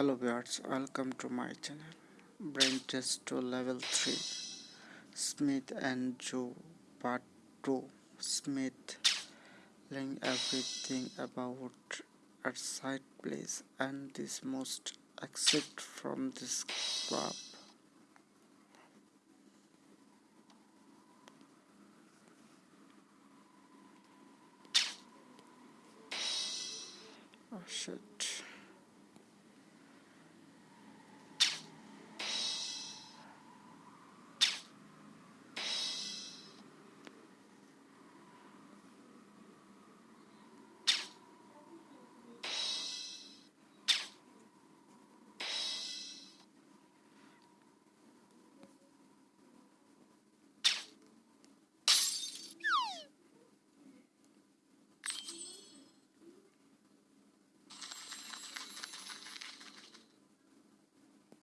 hello viewers welcome to my channel. Brain test to level 3 smith and joe part 2 smith learning everything about a site place and this most exit from this club. Oh shit.